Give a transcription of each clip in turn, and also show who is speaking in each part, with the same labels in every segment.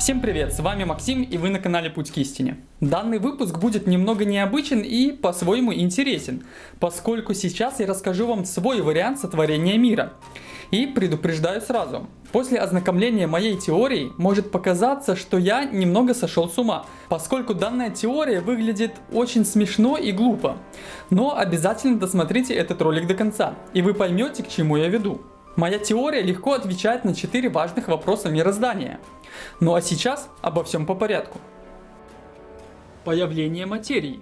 Speaker 1: Всем привет, с вами Максим и вы на канале Путь к истине. Данный выпуск будет немного необычен и по-своему интересен, поскольку сейчас я расскажу вам свой вариант сотворения мира. И предупреждаю сразу, после ознакомления моей теорией может показаться, что я немного сошел с ума, поскольку данная теория выглядит очень смешно и глупо. Но обязательно досмотрите этот ролик до конца, и вы поймете, к чему я веду. Моя теория легко отвечает на 4 важных вопроса мироздания. Ну а сейчас обо всем по порядку. Появление материи.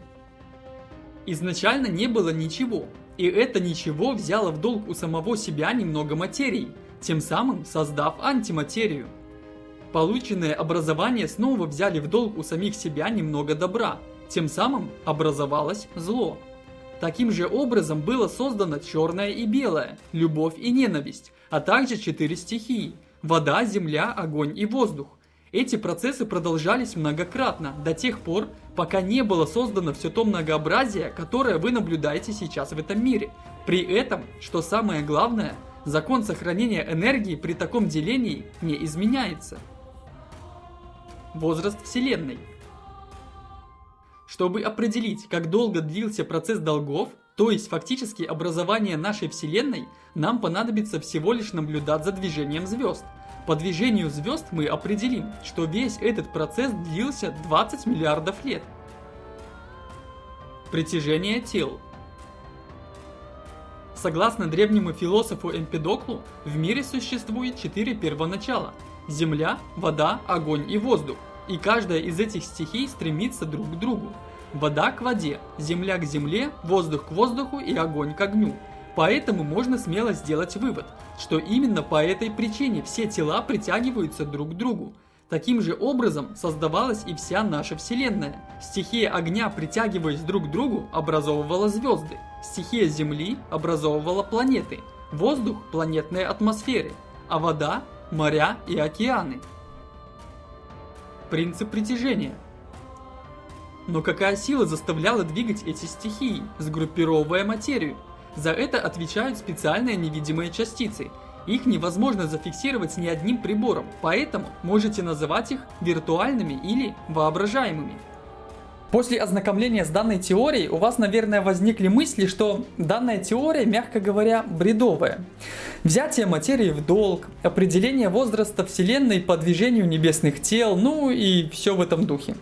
Speaker 1: Изначально не было ничего, и это ничего взяло в долг у самого себя немного материи, тем самым создав антиматерию. Полученное образование снова взяли в долг у самих себя немного добра, тем самым образовалось зло. Таким же образом было создано черное и белое, любовь и ненависть, а также четыре стихии – вода, земля, огонь и воздух. Эти процессы продолжались многократно, до тех пор, пока не было создано все то многообразие, которое вы наблюдаете сейчас в этом мире. При этом, что самое главное, закон сохранения энергии при таком делении не изменяется. Возраст Вселенной – чтобы определить, как долго длился процесс долгов, то есть фактически образование нашей Вселенной, нам понадобится всего лишь наблюдать за движением звезд. По движению звезд мы определим, что весь этот процесс длился 20 миллиардов лет. Притяжение тел Согласно древнему философу Эмпедоклу, в мире существует четыре первоначала – земля, вода, огонь и воздух. И каждая из этих стихий стремится друг к другу. Вода к воде, земля к земле, воздух к воздуху и огонь к огню. Поэтому можно смело сделать вывод, что именно по этой причине все тела притягиваются друг к другу. Таким же образом создавалась и вся наша Вселенная. Стихия огня, притягиваясь друг к другу, образовывала звезды. Стихия Земли образовывала планеты. Воздух – планетные атмосферы. А вода – моря и океаны. Принцип притяжения. Но какая сила заставляла двигать эти стихии, сгруппировывая материю? За это отвечают специальные невидимые частицы. Их невозможно зафиксировать ни одним прибором, поэтому можете называть их виртуальными или воображаемыми. После ознакомления с данной теорией у вас, наверное, возникли мысли, что данная теория, мягко говоря, бредовая. Взятие материи в долг, определение возраста Вселенной по движению небесных тел, ну и все в этом духе.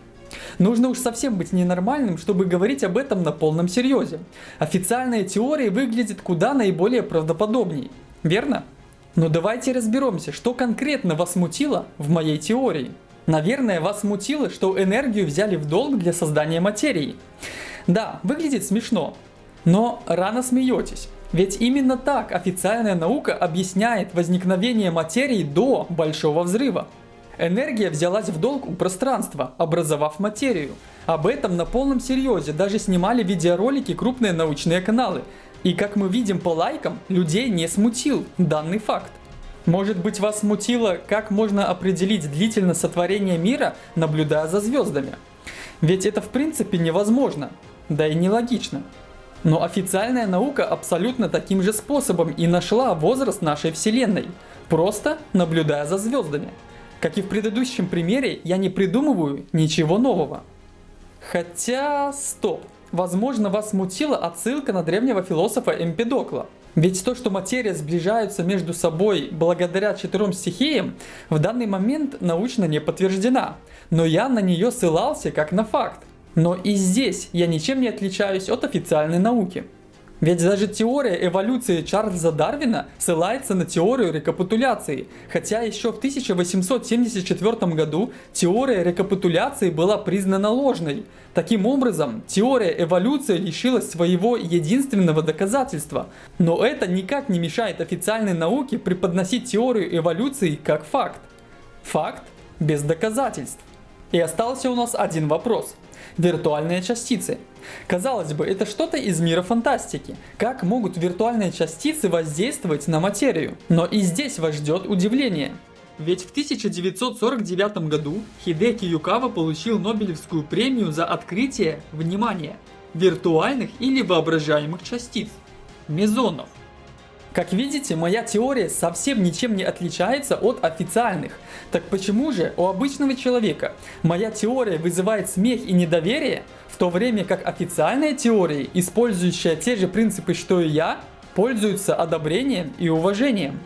Speaker 1: Нужно уж совсем быть ненормальным, чтобы говорить об этом на полном серьезе. Официальная теория выглядит куда наиболее правдоподобней, верно? Но давайте разберемся, что конкретно вас смутило в моей теории. Наверное, вас смутило, что энергию взяли в долг для создания материи. Да, выглядит смешно, но рано смеетесь. Ведь именно так официальная наука объясняет возникновение материи до Большого Взрыва. Энергия взялась в долг у пространства, образовав материю. Об этом на полном серьезе даже снимали видеоролики крупные научные каналы. И как мы видим по лайкам, людей не смутил данный факт. Может быть вас смутило, как можно определить длительность сотворения мира, наблюдая за звездами? Ведь это в принципе невозможно, да и нелогично. Но официальная наука абсолютно таким же способом и нашла возраст нашей Вселенной, просто наблюдая за звездами. Как и в предыдущем примере, я не придумываю ничего нового. Хотя, стоп, возможно вас смутила отсылка на древнего философа Эмпедокла. Ведь то, что материя сближаются между собой благодаря четырем стихиям, в данный момент научно не подтверждена. Но я на нее ссылался как на факт. Но и здесь я ничем не отличаюсь от официальной науки. Ведь даже теория эволюции Чарльза Дарвина ссылается на теорию рекапитуляции, хотя еще в 1874 году теория рекапитуляции была признана ложной. Таким образом, теория эволюции лишилась своего единственного доказательства. Но это никак не мешает официальной науке преподносить теорию эволюции как факт. Факт без доказательств. И остался у нас один вопрос. Виртуальные частицы. Казалось бы, это что-то из мира фантастики. Как могут виртуальные частицы воздействовать на материю? Но и здесь вас ждет удивление. Ведь в 1949 году Хидеки Юкава получил Нобелевскую премию за открытие, внимание, виртуальных или воображаемых частиц, мезонов. Как видите, моя теория совсем ничем не отличается от официальных. Так почему же у обычного человека моя теория вызывает смех и недоверие, в то время как официальные теории, использующие те же принципы, что и я, пользуются одобрением и уважением?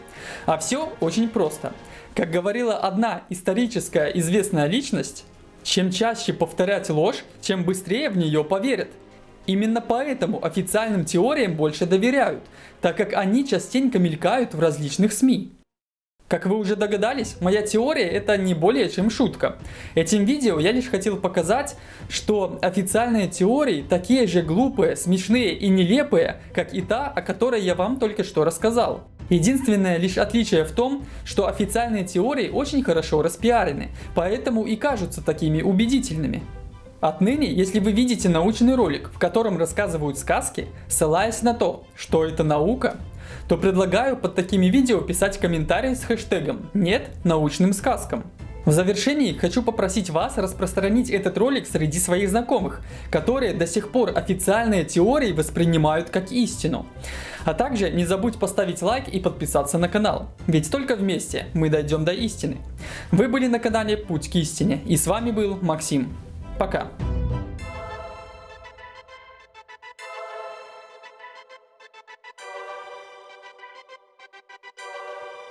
Speaker 1: А все очень просто. Как говорила одна историческая известная личность, чем чаще повторять ложь, чем быстрее в нее поверят. Именно поэтому официальным теориям больше доверяют, так как они частенько мелькают в различных СМИ. Как вы уже догадались, моя теория это не более чем шутка. Этим видео я лишь хотел показать, что официальные теории такие же глупые, смешные и нелепые, как и та, о которой я вам только что рассказал. Единственное лишь отличие в том, что официальные теории очень хорошо распиарены, поэтому и кажутся такими убедительными. Отныне, если вы видите научный ролик, в котором рассказывают сказки, ссылаясь на то, что это наука, то предлагаю под такими видео писать комментарии с хэштегом «Нет научным сказкам». В завершении хочу попросить вас распространить этот ролик среди своих знакомых, которые до сих пор официальные теории воспринимают как истину. А также не забудь поставить лайк и подписаться на канал, ведь только вместе мы дойдем до истины. Вы были на канале Путь к истине и с вами был Максим. Пока.